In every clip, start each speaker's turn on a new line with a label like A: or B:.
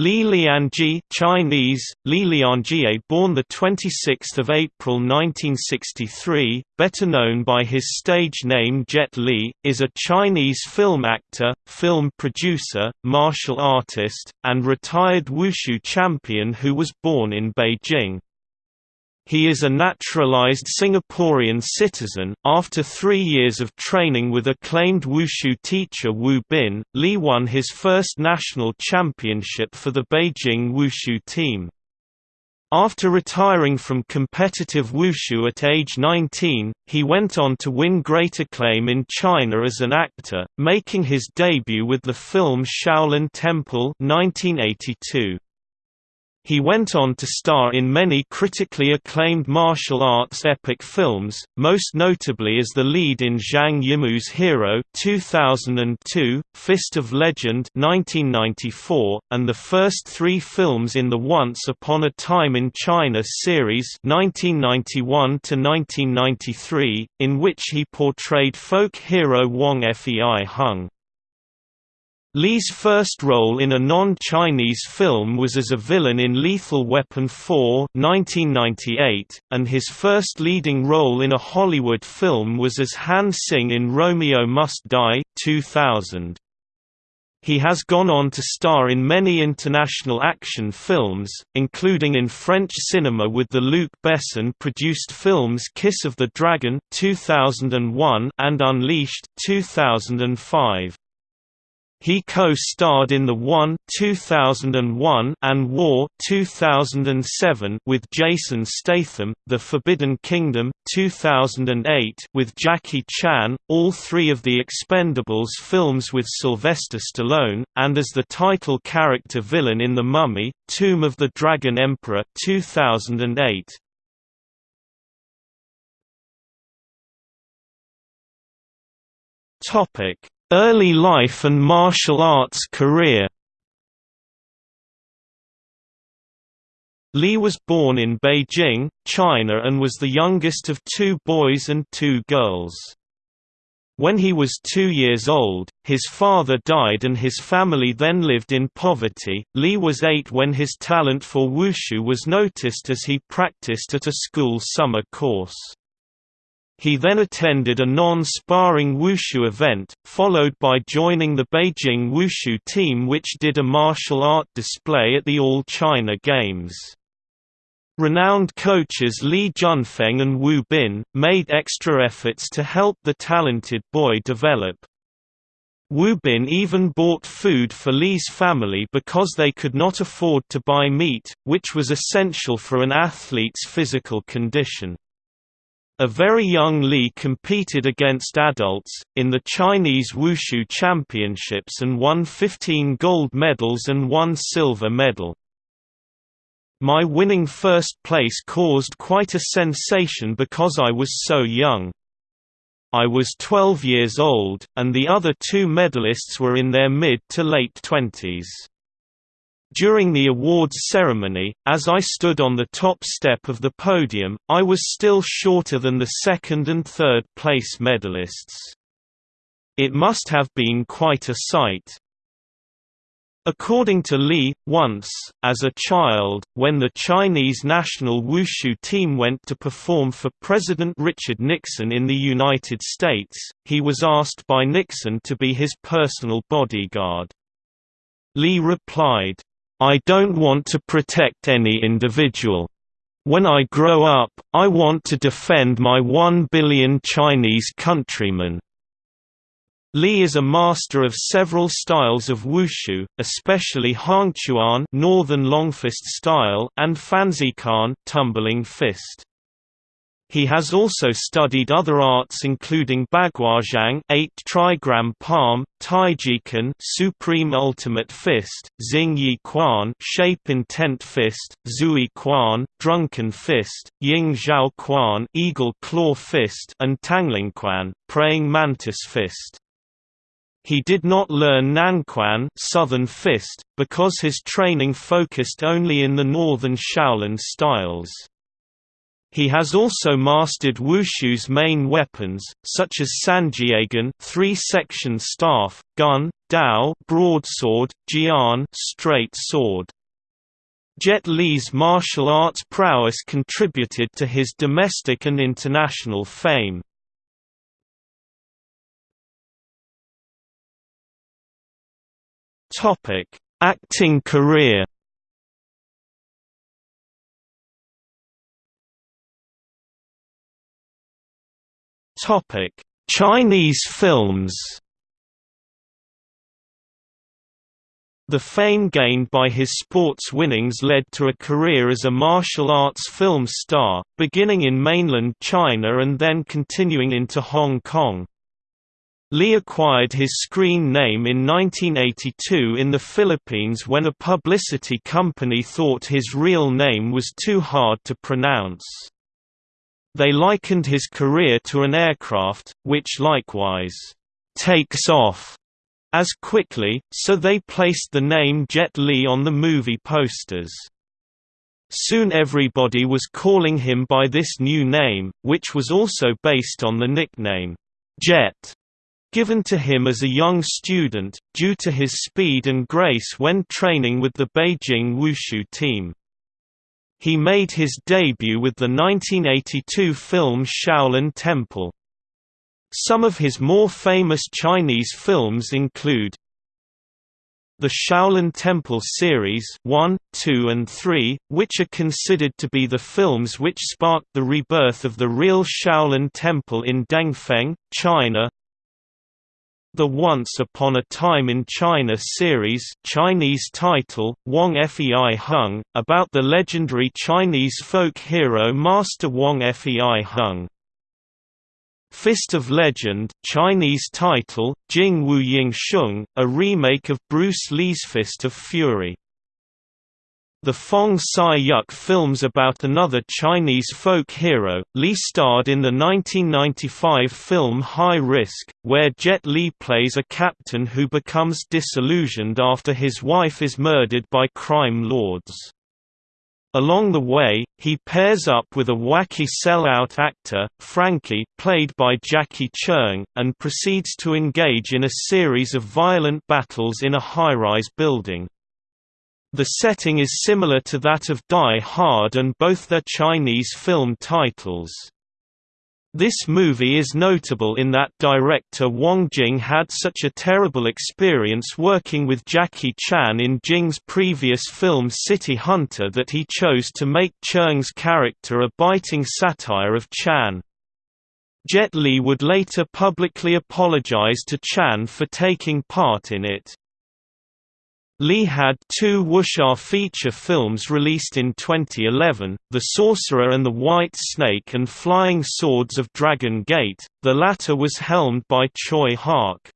A: Li Lianjie Chinese, Li Lianjie born 26 April 1963, better known by his stage name Jet Li, is a Chinese film actor, film producer, martial artist, and retired wushu champion who was born in Beijing. He is a naturalized Singaporean citizen. After three years of training with acclaimed wushu teacher Wu Bin, Li won his first national championship for the Beijing wushu team. After retiring from competitive wushu at age 19, he went on to win great acclaim in China as an actor, making his debut with the film Shaolin Temple 1982. He went on to star in many critically acclaimed martial arts epic films, most notably as the lead in Zhang Yimou's Hero 2002, Fist of Legend 1994, and the first three films in the Once Upon a Time in China series 1991 in which he portrayed folk hero Wang Fei Hung. Li's first role in a non-Chinese film was as a villain in Lethal Weapon 4 1998, and his first leading role in a Hollywood film was as Han Sing in Romeo Must Die 2000. He has gone on to star in many international action films, including in French cinema with the Luc Besson-produced films Kiss of the Dragon 2001 and Unleashed 2005. He co-starred in The One 2001 and War 2007 with Jason Statham, The Forbidden Kingdom 2008 with Jackie Chan, all three of The Expendables films with Sylvester Stallone, and as the title character villain in The Mummy, Tomb of the Dragon Emperor 2008. Topic Early life and martial arts career Li was born in Beijing, China and was the youngest of two boys and two girls. When he was two years old, his father died and his family then lived in poverty. Li was eight when his talent for wushu was noticed as he practiced at a school summer course. He then attended a non-sparring wushu event, followed by joining the Beijing wushu team which did a martial art display at the All China Games. Renowned coaches Li Junfeng and Wu Bin, made extra efforts to help the talented boy develop. Wu Bin even bought food for Li's family because they could not afford to buy meat, which was essential for an athlete's physical condition. A very young Li competed against adults, in the Chinese Wushu Championships and won 15 gold medals and one silver medal. My winning first place caused quite a sensation because I was so young. I was 12 years old, and the other two medalists were in their mid to late twenties. During the awards ceremony, as I stood on the top step of the podium, I was still shorter than the second and third place medalists. It must have been quite a sight. According to Li, once, as a child, when the Chinese national wushu team went to perform for President Richard Nixon in the United States, he was asked by Nixon to be his personal bodyguard. Lee replied, I don't want to protect any individual. When I grow up, I want to defend my one billion Chinese countrymen. Li is a master of several styles of wushu, especially Changquan northern longfist style and Fanziquan tumbling fist. He has also studied other arts including Baguazhang 8 trigram palm, Taijiquan supreme ultimate fist, Xing Yi Quan shape intent fist, Zui Quan drunken fist, Ying Zhao Quan eagle claw fist and Tanglangquan praying mantis fist. He did not learn Nanquan southern fist, because his training focused only in the northern Shaolin styles. He has also mastered wushu's main weapons, such as sanjiegun three-section staff, gun, dao broadsword, jian straight sword. Jet Li's martial arts prowess contributed to his domestic and international fame. Acting career Chinese films. The fame gained by his sports winnings led to a career as a martial arts film star, beginning in mainland China and then continuing into Hong Kong. Lee acquired his screen name in 1982 in the Philippines when a publicity company thought his real name was too hard to pronounce. They likened his career to an aircraft, which likewise takes off as quickly, so they placed the name Jet Li on the movie posters. Soon everybody was calling him by this new name, which was also based on the nickname, Jet, given to him as a young student, due to his speed and grace when training with the Beijing Wushu team. He made his debut with the 1982 film Shaolin Temple. Some of his more famous Chinese films include the Shaolin Temple series 1, 2 and 3, which are considered to be the films which sparked the rebirth of the real Shaolin Temple in Dengfeng, China the Once Upon a Time in China series Chinese title, Wang Fei Hung, about the legendary Chinese folk hero Master Wang Fei Hung. Fist of Legend Chinese title, Jing Wu Ying Sheng, a remake of Bruce Lee's Fist of Fury. The Fong Sai-yuk films about another Chinese folk hero, Li starred in the 1995 film High Risk, where Jet Li plays a captain who becomes disillusioned after his wife is murdered by crime lords. Along the way, he pairs up with a wacky sellout actor, Frankie played by Jackie Cheung, and proceeds to engage in a series of violent battles in a high-rise building. The setting is similar to that of Die Hard and both their Chinese film titles. This movie is notable in that director Wong Jing had such a terrible experience working with Jackie Chan in Jing's previous film City Hunter that he chose to make Cheung's character a biting satire of Chan. Jet Li would later publicly apologize to Chan for taking part in it. Li had two wuxia feature films released in 2011, The Sorcerer and the White Snake and Flying Swords of Dragon Gate, the latter was helmed by Tsui Hark.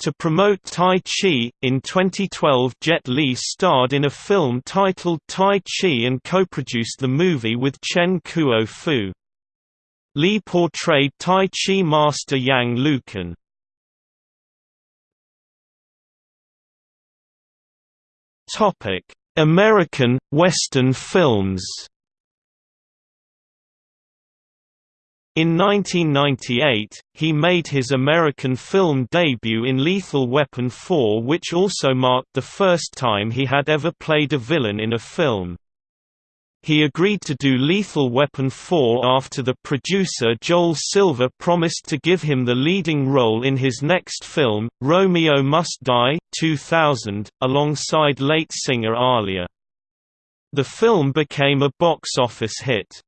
A: To promote Tai Chi, in 2012 Jet Li starred in a film titled Tai Chi and co-produced the movie with Chen Kuo Fu. Li portrayed Tai Chi master Yang Lucan. American Western films. In 1998, he made his American film debut in Lethal Weapon 4 which also marked the first time he had ever played a villain in a film. He agreed to do Lethal Weapon 4 after the producer Joel Silver promised to give him the leading role in his next film, Romeo Must Die 2000, alongside late singer Aaliyah. The film became a box office hit.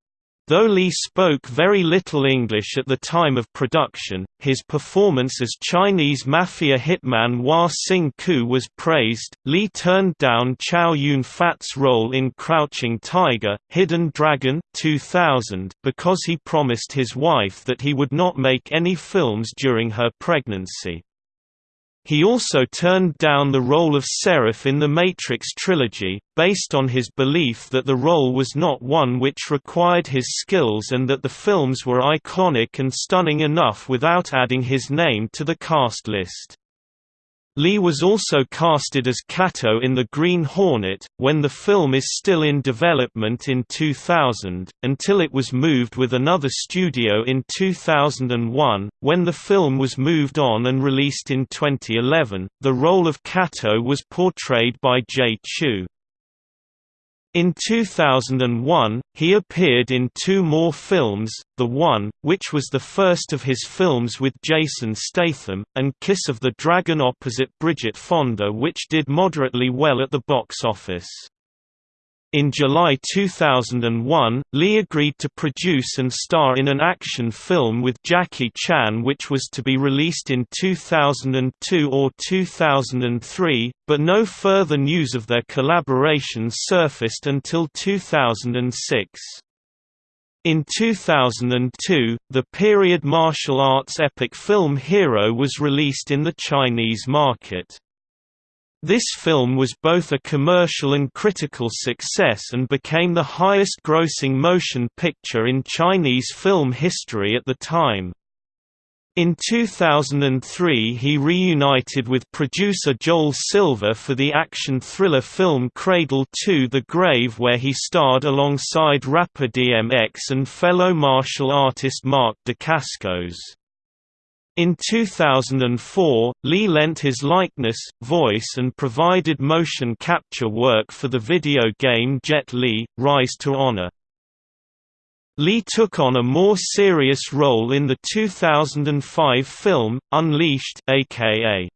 A: Though Lee spoke very little English at the time of production, his performance as Chinese mafia hitman Hua Sing Ku was praised. Lee turned down Chow Yun Fat's role in Crouching Tiger, Hidden Dragon 2000 because he promised his wife that he would not make any films during her pregnancy. He also turned down the role of Seraph in the Matrix trilogy, based on his belief that the role was not one which required his skills and that the films were iconic and stunning enough without adding his name to the cast list. Lee was also casted as Kato in The Green Hornet, when the film is still in development in 2000, until it was moved with another studio in 2001. When the film was moved on and released in 2011, the role of Kato was portrayed by Jay Chou. In 2001, he appeared in two more films, The One, which was the first of his films with Jason Statham, and Kiss of the Dragon opposite Bridget Fonda which did moderately well at the box office. In July 2001, Lee agreed to produce and star in an action film with Jackie Chan which was to be released in 2002 or 2003, but no further news of their collaboration surfaced until 2006. In 2002, the period martial arts epic film Hero was released in the Chinese market. This film was both a commercial and critical success and became the highest-grossing motion picture in Chinese film history at the time. In 2003 he reunited with producer Joel Silver for the action thriller film Cradle to the Grave where he starred alongside rapper DMX and fellow martial artist Mark Dacascos. In 2004, Lee lent his likeness, voice and provided motion capture work for the video game Jet Li, Rise to Honor. Lee took on a more serious role in the 2005 film, Unleashed aka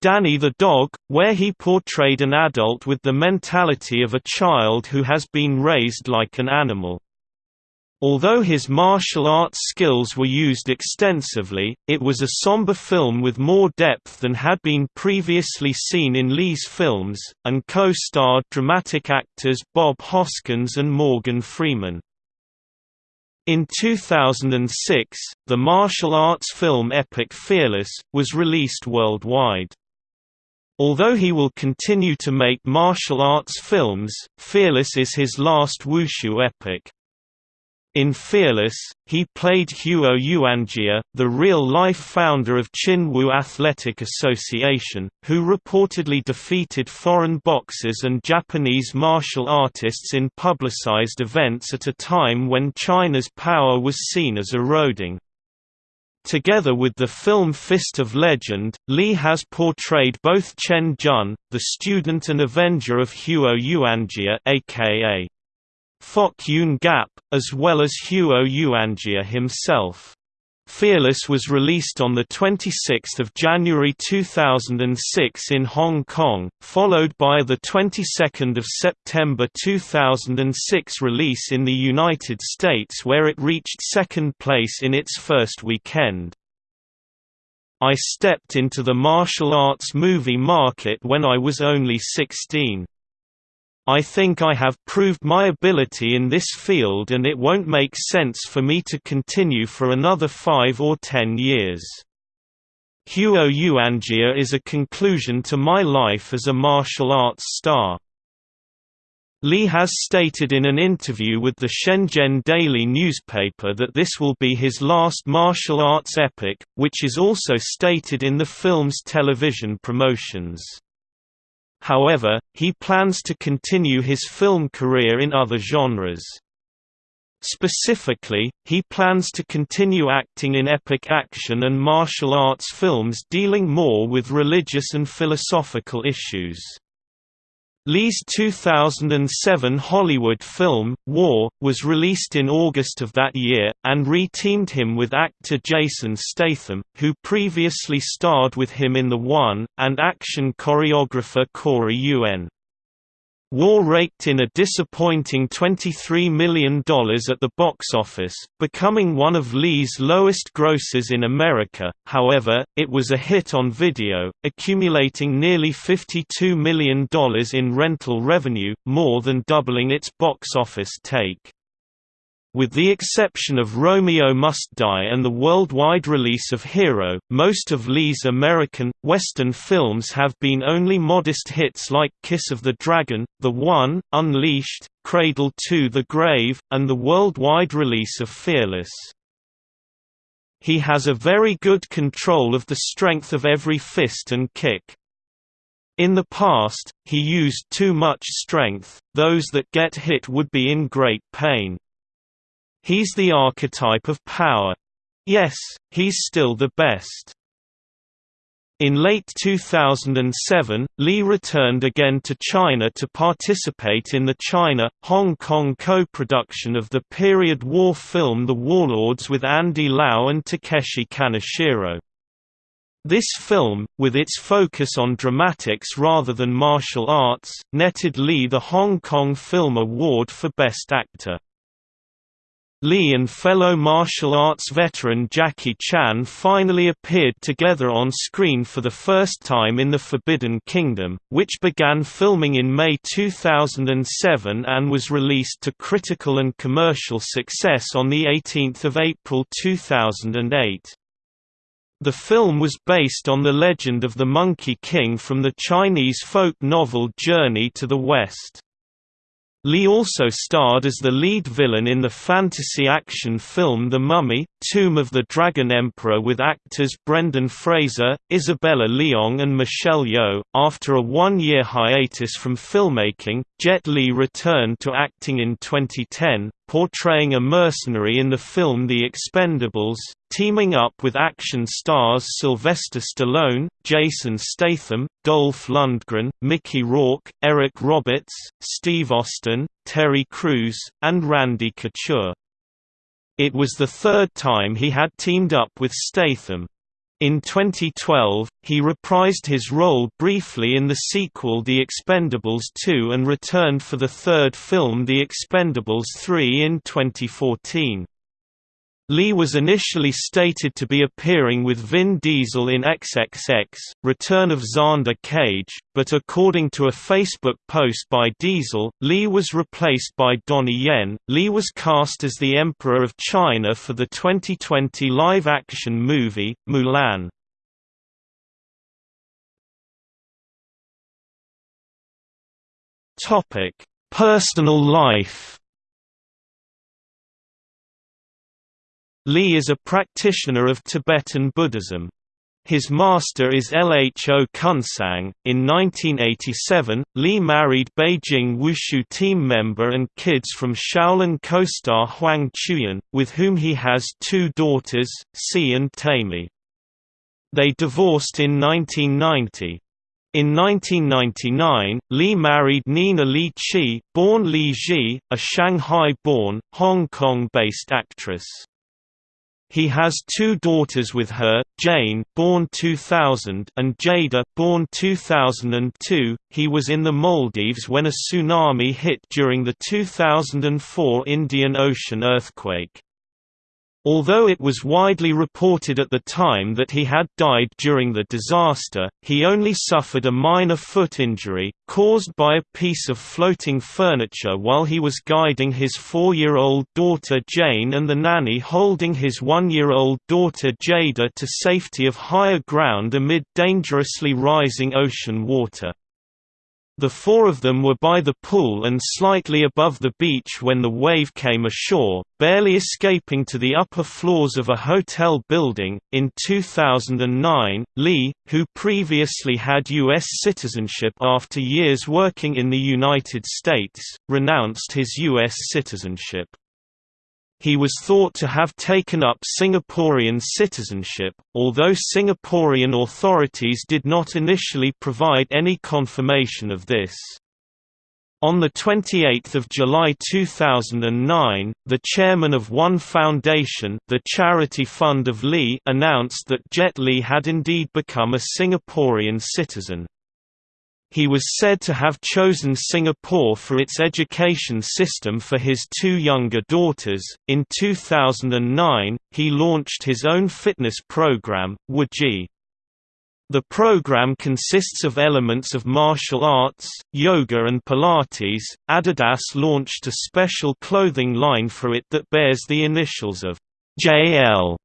A: Danny the Dog, where he portrayed an adult with the mentality of a child who has been raised like an animal. Although his martial arts skills were used extensively, it was a somber film with more depth than had been previously seen in Lee's films, and co-starred dramatic actors Bob Hoskins and Morgan Freeman. In 2006, the martial arts film epic Fearless, was released worldwide. Although he will continue to make martial arts films, Fearless is his last wushu epic. In Fearless, he played Huo Yuanjia, the real-life founder of Chinwoo Athletic Association, who reportedly defeated foreign boxers and Japanese martial artists in publicized events at a time when China's power was seen as eroding. Together with the film Fist of Legend, Lee has portrayed both Chen Zhen, the student and avenger of Huo Yuanjia aka Fok Yun Gap, as well as Huo Yuanjia himself. Fearless was released on 26 January 2006 in Hong Kong, followed by the 22nd of September 2006 release in the United States where it reached second place in its first weekend. I stepped into the martial arts movie market when I was only 16. I think I have proved my ability in this field and it won't make sense for me to continue for another five or ten years. Huo Yuanjia is a conclusion to my life as a martial arts star. Lee has stated in an interview with the Shenzhen Daily newspaper that this will be his last martial arts epic, which is also stated in the film's television promotions. However, he plans to continue his film career in other genres. Specifically, he plans to continue acting in epic action and martial arts films dealing more with religious and philosophical issues. Lee's 2007 Hollywood film, War, was released in August of that year, and re-teamed him with actor Jason Statham, who previously starred with him in The One, and action choreographer Corey Yuen. War raked in a disappointing $23 million at the box office, becoming one of Lee's lowest grosses in America, however, it was a hit on video, accumulating nearly $52 million in rental revenue, more than doubling its box office take. With the exception of Romeo Must Die and the worldwide release of Hero, most of Lee's American, Western films have been only modest hits like Kiss of the Dragon, The One, Unleashed, Cradle to the Grave, and the worldwide release of Fearless. he has a very good control of the strength of every fist and kick. In the past, he used too much strength, those that get hit would be in great pain. He's the archetype of power. Yes, he's still the best. In late 2007, Lee returned again to China to participate in the China-Hong Kong co-production of the period war film The Warlords with Andy Lau and Takeshi Kaneshiro. This film, with its focus on dramatics rather than martial arts, netted Lee the Hong Kong Film Award for Best Actor. Lee and fellow martial arts veteran Jackie Chan finally appeared together on screen for the first time in The Forbidden Kingdom, which began filming in May 2007 and was released to critical and commercial success on 18 April 2008. The film was based on the legend of the Monkey King from the Chinese folk novel Journey to the West. Lee also starred as the lead villain in the fantasy action film The Mummy, Tomb of the Dragon Emperor with actors Brendan Fraser, Isabella Leong and Michelle Yeoh. After a one-year hiatus from filmmaking, Jet Li returned to acting in 2010, portraying a mercenary in the film The Expendables, teaming up with action stars Sylvester Stallone, Jason Statham, Dolph Lundgren, Mickey Rourke, Eric Roberts, Steve Austin, Terry Crews, and Randy Couture. It was the third time he had teamed up with Statham. In 2012, he reprised his role briefly in the sequel The Expendables 2 and returned for the third film The Expendables 3 in 2014. Lee was initially stated to be appearing with Vin Diesel in XXX, Return of Xander Cage, but according to a Facebook post by Diesel, Lee was replaced by Donnie Yen. Lee was cast as the Emperor of China for the 2020 live-action movie, Mulan. Personal life Lee is a practitioner of Tibetan Buddhism. His master is Lho Kunsang. In 1987, Lee married Beijing Wushu team member and kids from Shaolin co-star Huang Chuyan, with whom he has two daughters, Si and Taimi. They divorced in 1990. In 1999, Lee married Nina Li Chi, born Li Ji, a Shanghai-born, Hong Kong-based actress. He has two daughters with her, Jane, born 2000, and Jada, born 2002. He was in the Maldives when a tsunami hit during the 2004 Indian Ocean earthquake. Although it was widely reported at the time that he had died during the disaster, he only suffered a minor foot injury, caused by a piece of floating furniture while he was guiding his four-year-old daughter Jane and the nanny holding his one-year-old daughter Jada to safety of higher ground amid dangerously rising ocean water. The four of them were by the pool and slightly above the beach when the wave came ashore, barely escaping to the upper floors of a hotel building. In 2009, Lee, who previously had U.S. citizenship after years working in the United States, renounced his U.S. citizenship. He was thought to have taken up Singaporean citizenship, although Singaporean authorities did not initially provide any confirmation of this. On 28 July 2009, the chairman of One Foundation the charity fund of Lee announced that Jet Li had indeed become a Singaporean citizen. He was said to have chosen Singapore for its education system for his two younger daughters. In 2009, he launched his own fitness program, Wuji. The program consists of elements of martial arts, yoga, and Pilates. Adidas launched a special clothing line for it that bears the initials of JL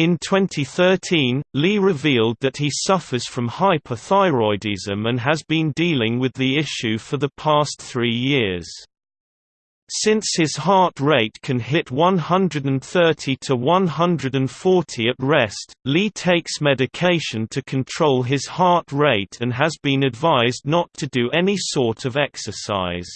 A: in 2013, Lee revealed that he suffers from hyperthyroidism and has been dealing with the issue for the past three years. Since his heart rate can hit 130 to 140 at rest, Lee takes medication to control his heart rate and has been advised not to do any sort of exercise.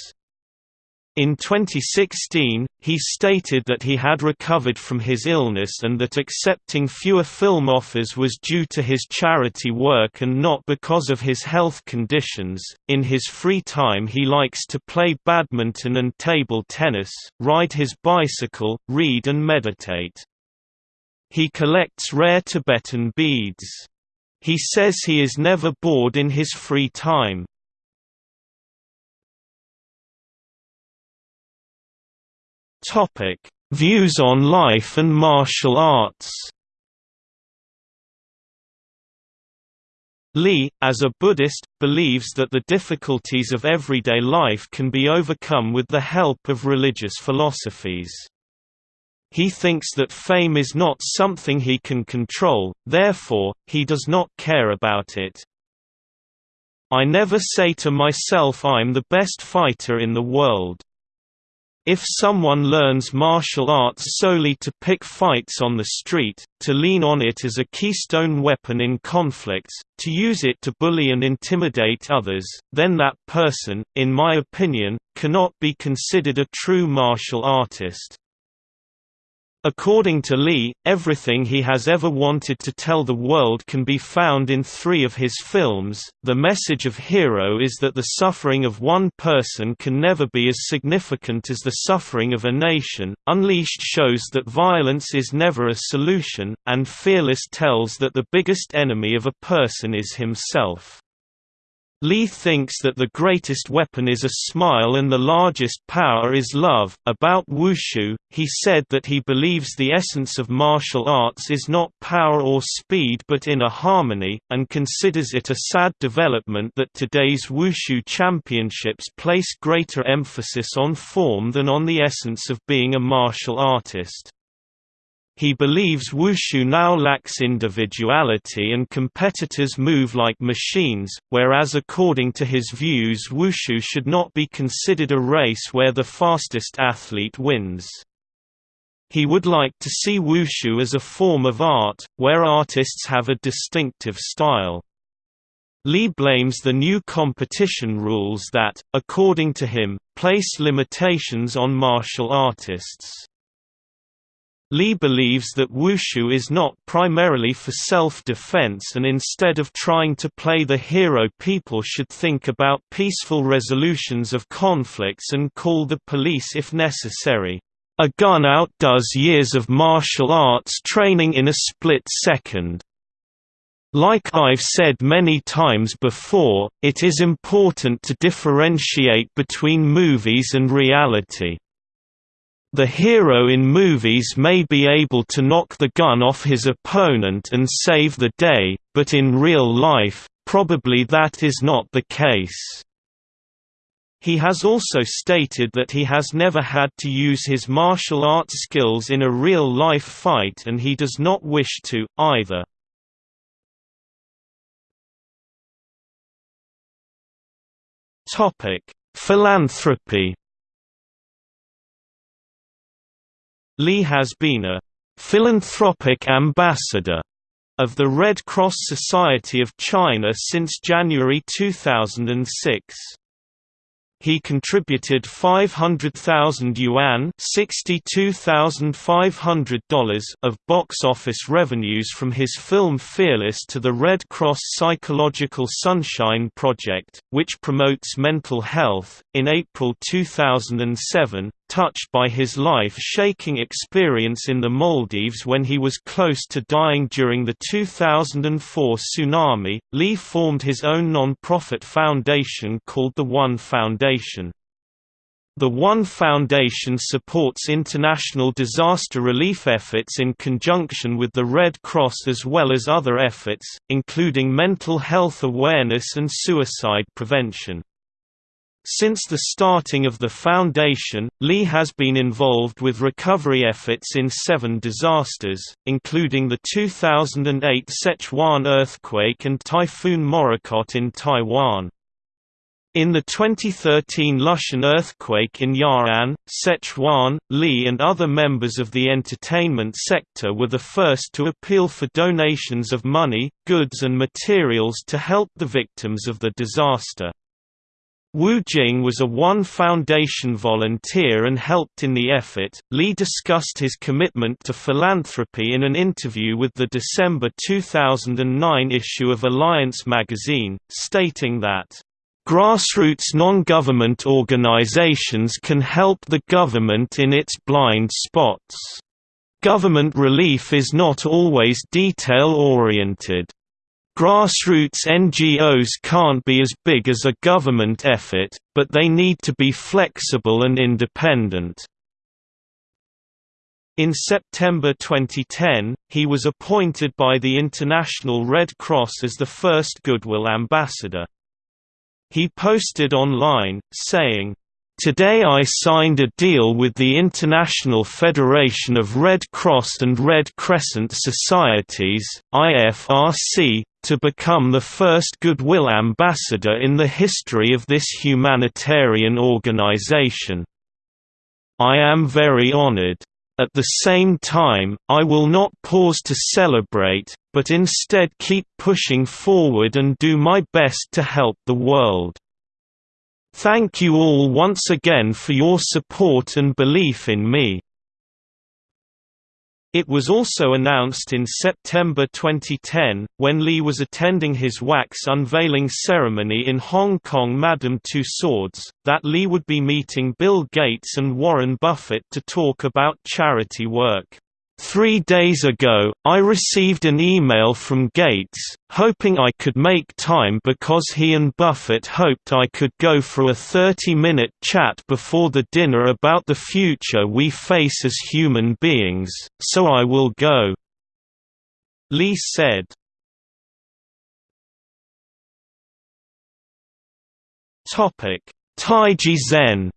A: In 2016, he stated that he had recovered from his illness and that accepting fewer film offers was due to his charity work and not because of his health conditions. In his free time, he likes to play badminton and table tennis, ride his bicycle, read, and meditate. He collects rare Tibetan beads. He says he is never bored in his free time. Topic: Views on life and martial arts. Lee, as a Buddhist, believes that the difficulties of everyday life can be overcome with the help of religious philosophies. He thinks that fame is not something he can control, therefore, he does not care about it. I never say to myself I'm the best fighter in the world. If someone learns martial arts solely to pick fights on the street, to lean on it as a keystone weapon in conflicts, to use it to bully and intimidate others, then that person, in my opinion, cannot be considered a true martial artist. According to Lee, everything he has ever wanted to tell the world can be found in three of his films. The message of Hero is that the suffering of one person can never be as significant as the suffering of a nation. Unleashed shows that violence is never a solution, and Fearless tells that the biggest enemy of a person is himself. Lee thinks that the greatest weapon is a smile and the largest power is love. About Wushu, he said that he believes the essence of martial arts is not power or speed but inner harmony, and considers it a sad development that today's Wushu championships place greater emphasis on form than on the essence of being a martial artist. He believes Wushu now lacks individuality and competitors move like machines, whereas according to his views Wushu should not be considered a race where the fastest athlete wins. He would like to see Wushu as a form of art, where artists have a distinctive style. Lee blames the new competition rules that, according to him, place limitations on martial artists. Lee believes that wushu is not primarily for self-defense and instead of trying to play the hero people should think about peaceful resolutions of conflicts and call the police if necessary. A gun outdoes years of martial arts training in a split second. Like I've said many times before, it is important to differentiate between movies and reality. The hero in movies may be able to knock the gun off his opponent and save the day, but in real life, probably that is not the case. He has also stated that he has never had to use his martial arts skills in a real-life fight and he does not wish to, either. Philanthropy Lee has been a philanthropic ambassador of the Red Cross Society of China since January 2006. He contributed 500,000 yuan $62,500 of box office revenues from his film Fearless to the Red Cross Psychological Sunshine Project, which promotes mental health. In April 2007, touched by his life-shaking experience in the Maldives when he was close to dying during the 2004 tsunami, Lee formed his own non-profit foundation called the One Foundation. The One Foundation supports international disaster relief efforts in conjunction with the Red Cross as well as other efforts, including mental health awareness and suicide prevention. Since the starting of the foundation, Lee has been involved with recovery efforts in seven disasters, including the 2008 Sichuan earthquake and Typhoon Morakot in Taiwan. In the 2013 Lushan earthquake in Ya'an, Sichuan, Lee and other members of the entertainment sector were the first to appeal for donations of money, goods and materials to help the victims of the disaster. Wu Jing was a One Foundation volunteer and helped in the effort. Lee discussed his commitment to philanthropy in an interview with the December 2009 issue of Alliance magazine, stating that Grassroots non-government organizations can help the government in its blind spots. Government relief is not always detail-oriented. Grassroots NGOs can't be as big as a government effort, but they need to be flexible and independent. In September 2010, he was appointed by the International Red Cross as the first Goodwill Ambassador. He posted online, saying, Today I signed a deal with the International Federation of Red Cross and Red Crescent Societies IFRC, to become the first Goodwill Ambassador in the history of this humanitarian organization. I am very honored. At the same time, I will not pause to celebrate, but instead keep pushing forward and do my best to help the world. Thank you all once again for your support and belief in me. It was also announced in September 2010, when Lee was attending his wax unveiling ceremony in Hong Kong Madame Tussauds, that Lee would be meeting Bill Gates and Warren Buffett to talk about charity work. Three days ago, I received an email from Gates, hoping I could make time because he and Buffett hoped I could go for a 30-minute chat before the dinner about the future we face as human beings, so I will go." Lee said. Taiji Zen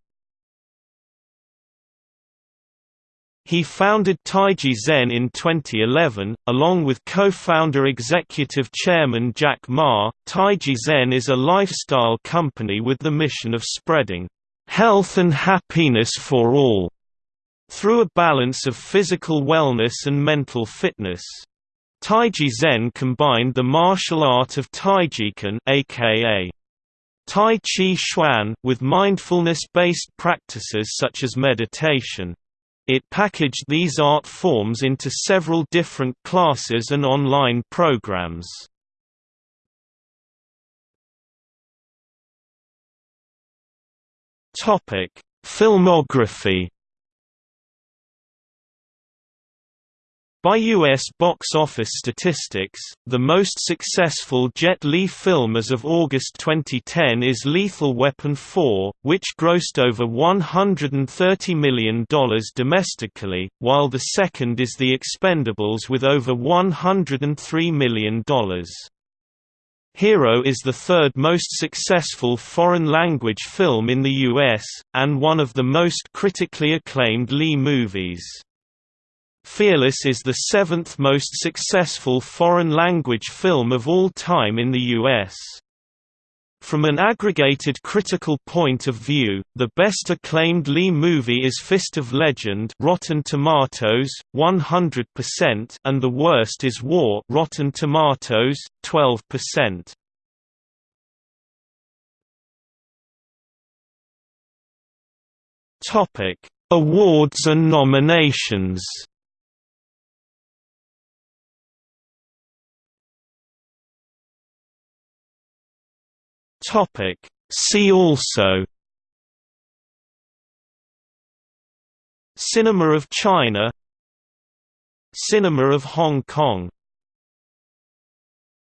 A: He founded Taiji Zen in 2011, along with co-founder executive chairman Jack Ma. Taiji Zen is a lifestyle company with the mission of spreading health and happiness for all through a balance of physical wellness and mental fitness. Taiji Zen combined the martial art of Taijiquan aka Tai Chi Chuan with mindfulness-based practices such as meditation. It packaged these art forms into several different classes and online programs. Filmography By U.S. box office statistics, the most successful Jet Li film as of August 2010 is Lethal Weapon 4, which grossed over $130 million domestically, while the second is The Expendables with over $103 million. Hero is the third most successful foreign-language film in the U.S., and one of the most critically acclaimed Li movies. Fearless is the seventh most successful foreign-language film of all time in the U.S. From an aggregated critical point of view, the best acclaimed Lee movie is Fist of Legend Rotten Tomatoes, 100% and the worst is War Rotten Tomatoes, 12%. Topic: Awards and nominations Topic. See also Cinema of China Cinema of Hong Kong